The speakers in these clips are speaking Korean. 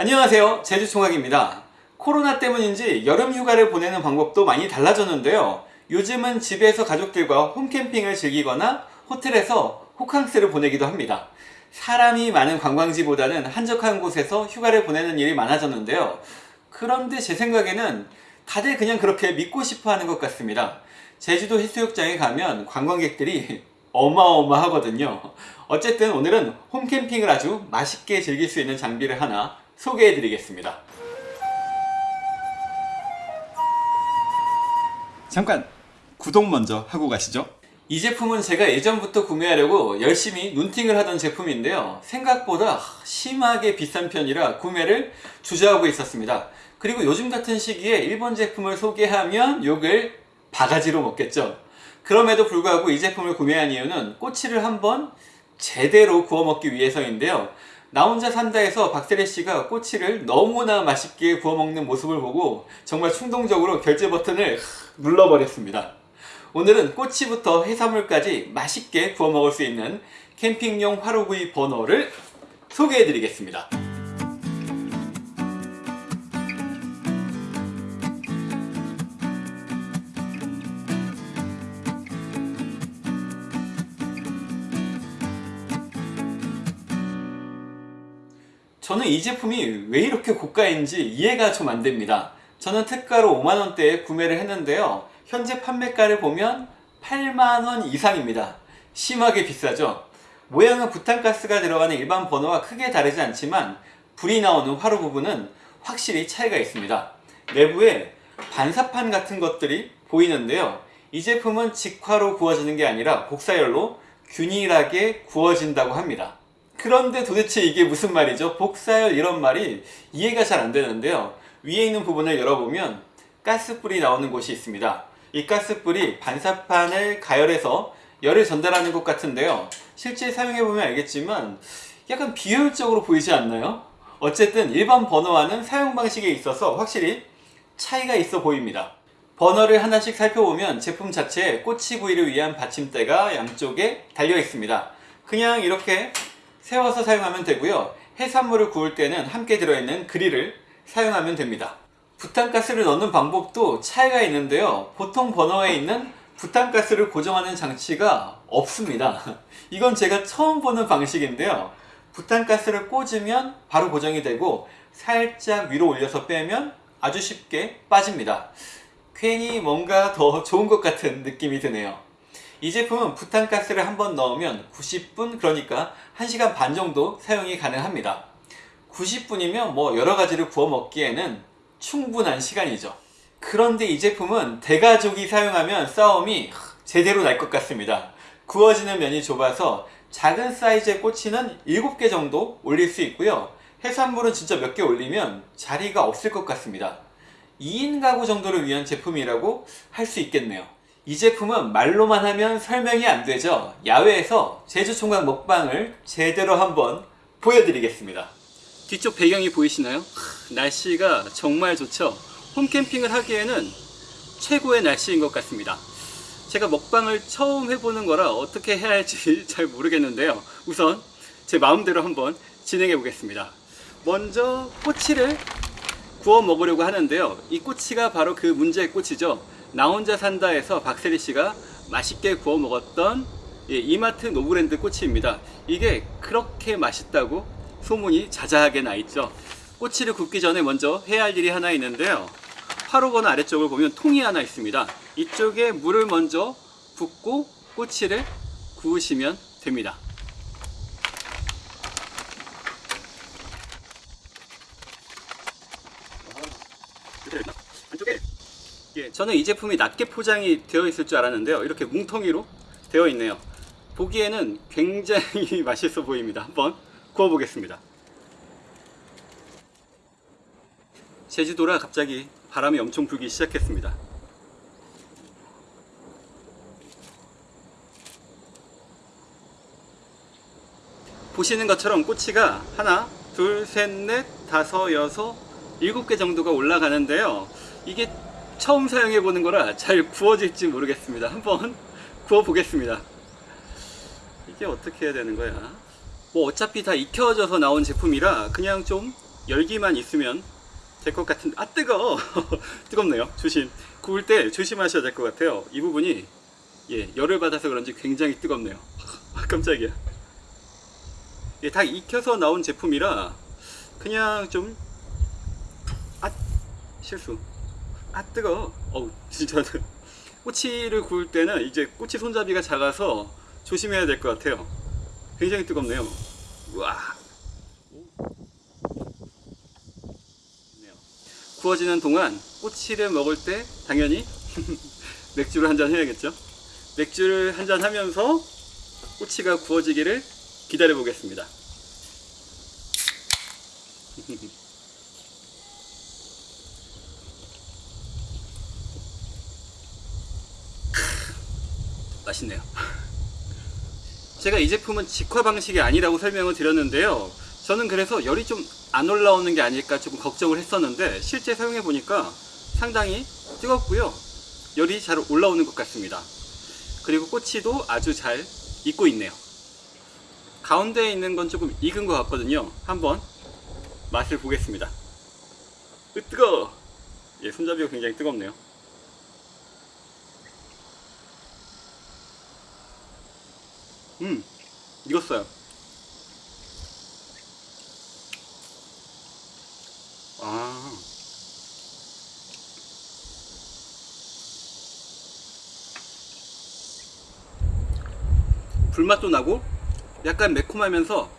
안녕하세요. 제주총각입니다. 코로나 때문인지 여름 휴가를 보내는 방법도 많이 달라졌는데요. 요즘은 집에서 가족들과 홈캠핑을 즐기거나 호텔에서 호캉스를 보내기도 합니다. 사람이 많은 관광지보다는 한적한 곳에서 휴가를 보내는 일이 많아졌는데요. 그런데 제 생각에는 다들 그냥 그렇게 믿고 싶어 하는 것 같습니다. 제주도 해수욕장에 가면 관광객들이 어마어마하거든요. 어쨌든 오늘은 홈캠핑을 아주 맛있게 즐길 수 있는 장비를 하나 소개해 드리겠습니다. 잠깐 구독 먼저 하고 가시죠. 이 제품은 제가 예전부터 구매하려고 열심히 눈팅을 하던 제품인데요. 생각보다 심하게 비싼 편이라 구매를 주저하고 있었습니다. 그리고 요즘 같은 시기에 일본 제품을 소개하면 욕을 바가지로 먹겠죠. 그럼에도 불구하고 이 제품을 구매한 이유는 꼬치를 한번 제대로 구워 먹기 위해서인데요 나 혼자 산다에서 박세리 씨가 꼬치를 너무나 맛있게 구워 먹는 모습을 보고 정말 충동적으로 결제 버튼을 눌러버렸습니다. 오늘은 꼬치부터 해산물까지 맛있게 구워 먹을 수 있는 캠핑용 화로구이 버너를 소개해 드리겠습니다 저는 이 제품이 왜 이렇게 고가인지 이해가 좀 안 됩니다. 저는 특가로 5만원대에 구매를 했는데요. 현재 판매가를 보면 8만원 이상입니다. 심하게 비싸죠? 모양은 부탄가스가 들어가는 일반 버너와 크게 다르지 않지만 불이 나오는 화로 부분은 확실히 차이가 있습니다. 내부에 반사판 같은 것들이 보이는데요. 이 제품은 직화로 구워지는 게 아니라 복사열로 균일하게 구워진다고 합니다 그런데 도대체 이게 무슨 말이죠? 복사열 이런 말이 이해가 잘 안 되는데요. 위에 있는 부분을 열어보면 가스불이 나오는 곳이 있습니다. 이 가스불이 반사판을 가열해서 열을 전달하는 것 같은데요. 실제 사용해보면 알겠지만 약간 비효율적으로 보이지 않나요? 어쨌든 일반 버너와는 사용 방식에 있어서 확실히 차이가 있어 보입니다. 버너를 하나씩 살펴보면 제품 자체에 꼬치 구이를 위한 받침대가 양쪽에 달려 있습니다. 그냥 이렇게 세워서 사용하면 되고요. 해산물을 구울 때는 함께 들어있는 그릴을 사용하면 됩니다. 부탄가스를 넣는 방법도 차이가 있는데요. 보통 버너에 있는 부탄가스를 고정하는 장치가 없습니다. 이건 제가 처음 보는 방식인데요. 부탄가스를 꽂으면 바로 고정이 되고 살짝 위로 올려서 빼면 아주 쉽게 빠집니다. 괜히 뭔가 더 좋은 것 같은 느낌이 드네요 이 제품은 부탄가스를 한번 넣으면 90분 그러니까 1시간 반 정도 사용이 가능합니다. 90분이면 뭐 여러가지를 구워 먹기에는 충분한 시간이죠. 그런데 이 제품은 대가족이 사용하면 싸움이 제대로 날 것 같습니다. 구워지는 면이 좁아서 작은 사이즈의 꼬치는 7개 정도 올릴 수 있고요. 해산물은 진짜 몇 개 올리면 자리가 없을 것 같습니다. 2인 가구 정도를 위한 제품이라고 할 수 있겠네요 이 제품은 말로만 하면 설명이 안 되죠. 야외에서 제주총각 먹방을 제대로 한번 보여드리겠습니다. 뒤쪽 배경이 보이시나요? 날씨가 정말 좋죠. 홈캠핑을 하기에는 최고의 날씨인 것 같습니다. 제가 먹방을 처음 해보는 거라 어떻게 해야 할지 잘 모르겠는데요. 우선 제 마음대로 한번 진행해 보겠습니다. 먼저 꼬치를 구워 먹으려고 하는데요. 이 꼬치가 바로 그 문제의 꼬치죠 나 혼자 산다에서 박세리 씨가 맛있게 구워 먹었던 예, 이마트 노브랜드 꼬치입니다. 이게 그렇게 맛있다고 소문이 자자하게 나 있죠. 꼬치를 굽기 전에 먼저 해야 할 일이 하나 있는데요. 화로거나 아래쪽을 보면 통이 하나 있습니다. 이쪽에 물을 먼저 붓고 꼬치를 구우시면 됩니다. 안쪽에 예, 저는 이 제품이 낮게 포장이 되어 있을 줄 알았는데요. 이렇게 뭉텅이로 되어 있네요. 보기에는 굉장히 맛있어 보입니다. 한번 구워 보겠습니다. 제주도라 갑자기 바람이 엄청 불기 시작했습니다. 보시는 것처럼 꼬치가 하나 둘 셋 넷 다섯 여섯 일곱 개 정도가 올라가는데요. 이게 처음 사용해 보는 거라 잘 구워질지 모르겠습니다. 한번 구워 보겠습니다. 이게 어떻게 해야 되는 거야? 뭐 어차피 다 익혀져서 나온 제품이라 그냥 좀 열기만 있으면 될 것 같은데 아 뜨거 뜨겁네요. 조심. 구울 때 조심하셔야 될 것 같아요. 이 부분이 예 열을 받아서 그런지 굉장히 뜨겁네요. 아 깜짝이야. 예, 다 익혀서 나온 제품이라 그냥 좀 아 실수 아 뜨거 어우 진짜 꼬치를 구울 때는 이제 꼬치 손잡이가 작아서 조심해야 될 것 같아요. 굉장히 뜨겁네요. 네요. 구워지는 동안 꼬치를 먹을 때 당연히 맥주를 한 잔 해야겠죠? 맥주를 한 잔 하면서 꼬치가 구워지기를 기다려 보겠습니다 맛있네요. 제가 이 제품은 직화 방식이 아니라고 설명을 드렸는데요. 저는 그래서 열이 좀 안 올라오는 게 아닐까 조금 걱정을 했었는데 실제 사용해 보니까 상당히 뜨겁고요. 열이 잘 올라오는 것 같습니다. 그리고 꼬치도 아주 잘 익고 있네요. 가운데에 있는 건 조금 익은 것 같거든요. 한번 맛을 보겠습니다. 으 뜨거 예, 손잡이가 굉장히 뜨겁네요 음 익었어요. 아. 불맛도 나고 약간 매콤하면서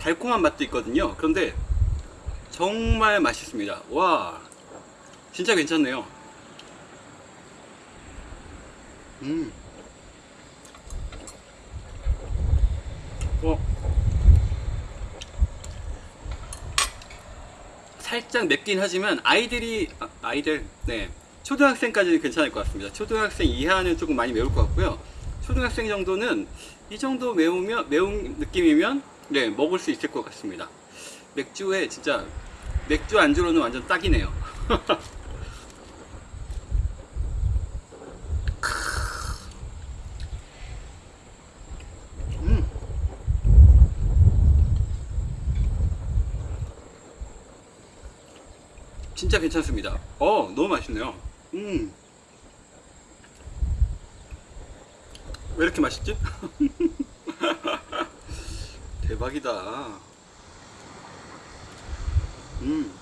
달콤한 맛도 있거든요. 그런데 정말 맛있습니다. 와 진짜 괜찮네요. 음 어. 살짝 맵긴 하지만 아이들이 아, 아이들 네. 초등학생까지는 괜찮을 것 같습니다. 초등학생 이하는 조금 많이 매울 것 같고요. 초등학생 정도는 이 정도 매우면 매운 느낌이면 네 먹을 수 있을 것 같습니다. 맥주에 진짜 맥주 안주로는 완전 딱이네요 진짜 괜찮습니다 어 너무 맛있네요 음. 왜 이렇게 맛있지? 대박이다 음.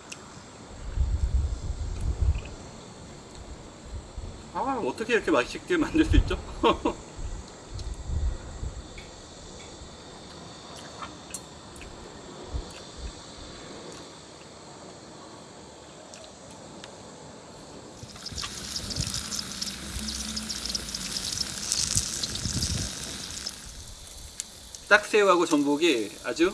아 어떻게 이렇게 맛있게 만들 수 있죠? 딱새우하고 전복이 아주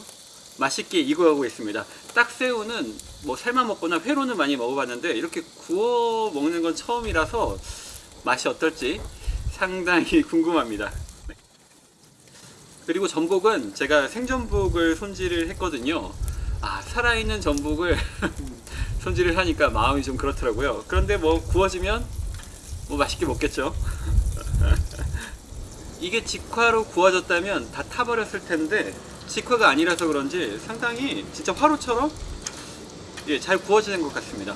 맛있게 익어가고 있습니다. 딱새우는 뭐 삶아 먹거나 회로는 많이 먹어봤는데 이렇게 구워 먹는 건 처음이라서 맛이 어떨지 상당히 궁금합니다. 네. 그리고 전복은 제가 생전복을 손질을 했거든요. 아 살아있는 전복을 손질을 하니까 마음이 좀 그렇더라고요. 그런데 뭐 구워지면 뭐 맛있게 먹겠죠 이게 직화로 구워졌다면 다 타버렸을 텐데 직화가 아니라서 그런지 상당히 진짜 화로처럼 예, 잘 구워지는 것 같습니다.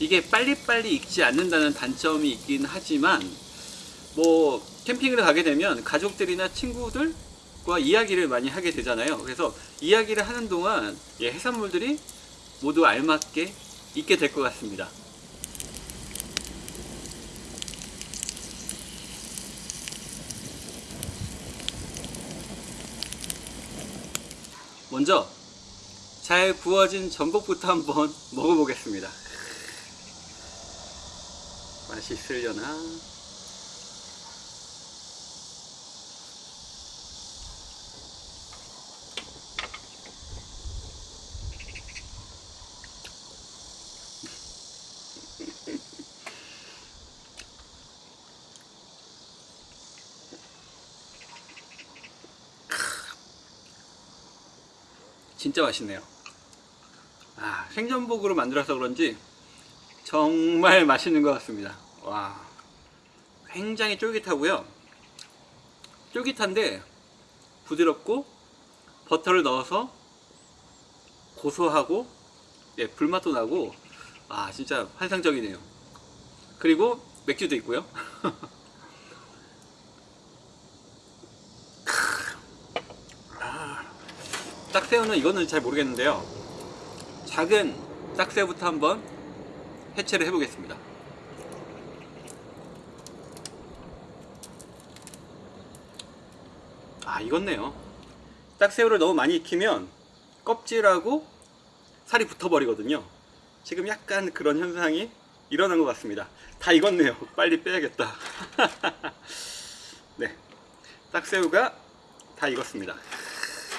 이게 빨리빨리 익지 않는다는 단점이 있긴 하지만 뭐 캠핑을 가게 되면 가족들이나 친구들과 이야기를 많이 하게 되잖아요. 그래서 이야기를 하는 동안 예, 해산물들이 모두 알맞게 익게 될 것 같습니다 먼저 잘 구워진 전복부터 한번 먹어보겠습니다. 맛있으려나 진짜 맛있네요 아, 생전복으로 만들어서 그런지 정말 맛있는 것 같습니다 와 굉장히 쫄깃하고요 쫄깃한데 부드럽고 버터를 넣어서 고소하고 예, 불맛도 나고 아 진짜 환상적이네요. 그리고 맥주도 있고요. 딱새우는 이거는 잘 모르겠는데요. 작은 딱새우부터 한번 해체를 해보겠습니다. 아 익었네요. 딱새우를 너무 많이 익히면 껍질하고 살이 붙어버리거든요. 지금 약간 그런 현상이 일어난 것 같습니다. 다 익었네요. 빨리 빼야겠다. 네, 딱새우가 다 익었습니다.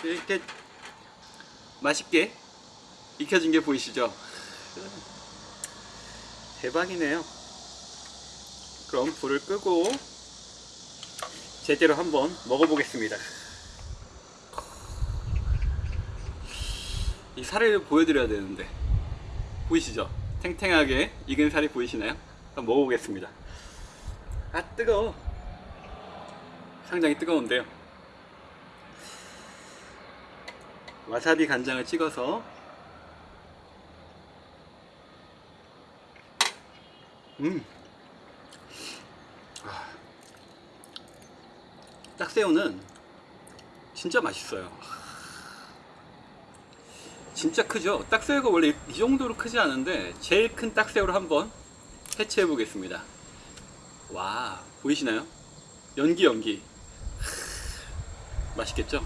이렇게 맛있게 익혀진 게 보이시죠? 대박이네요. 그럼 불을 끄고 제대로 한번 먹어보겠습니다. 이 살을 보여드려야 되는데 보이시죠? 탱탱하게 익은 살이 보이시나요? 한번 먹어보겠습니다. 아 뜨거워. 상당히 뜨거운데요. 와사비 간장을 찍어서 음. 아. 딱새우는 진짜 맛있어요. 진짜 크죠? 딱새우가 원래 이 정도로 크지 않은데 제일 큰 딱새우를 한번 해체해 보겠습니다. 와 보이시나요? 연기 연기 맛있겠죠?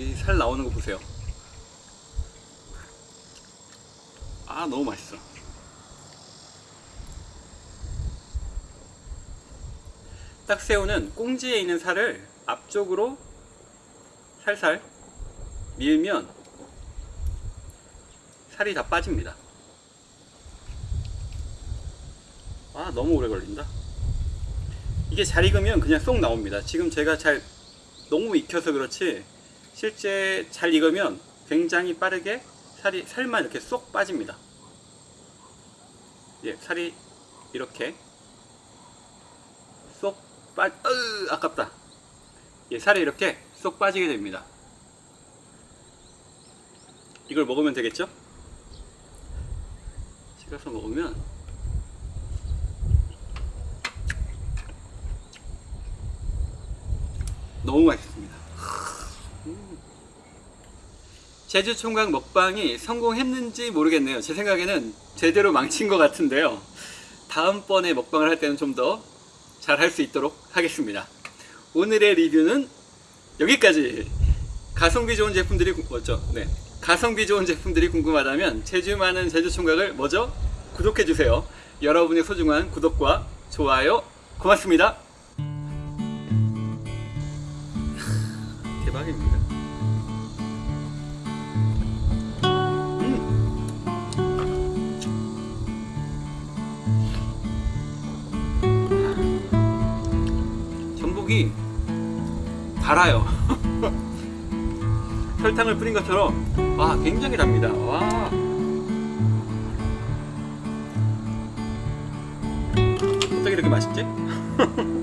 이 살 나오는 거 보세요. 아 너무 맛있어. 딱새우는 꽁지에 있는 살을 앞쪽으로 살살 밀면 살이 다 빠집니다. 아 너무 오래 걸린다. 이게 잘 익으면 그냥 쏙 나옵니다. 지금 제가 잘 너무 익혀서 그렇지 실제 잘 익으면 굉장히 빠르게 살이 살만 이렇게 쏙 빠집니다. 예, 살이 이렇게 쏙 빠, 으, 아깝다. 예, 살이 이렇게 쏙 빠지게 됩니다. 이걸 먹으면 되겠죠? 찍어서 먹으면 너무 맛있습니다. 음. 제주 총각 먹방이 성공했는지 모르겠네요. 제 생각에는 제대로 망친 것 같은데요. 다음번에 먹방을 할 때는 좀 더 잘 할 수 있도록 하겠습니다. 오늘의 리뷰는 여기까지. 가성비 좋은 제품들이 궁- 뭐죠? 네. 가성비 좋은 제품들이 궁금하다면 제주 많은 제주 총각을 먼저 구독해 주세요. 여러분의 소중한 구독과 좋아요 고맙습니다. 대박입니다. 음. 전복이 달아요. 설탕을 뿌린 것처럼 와 굉장히 답니다. 와. 어떻게 이렇게 맛있지?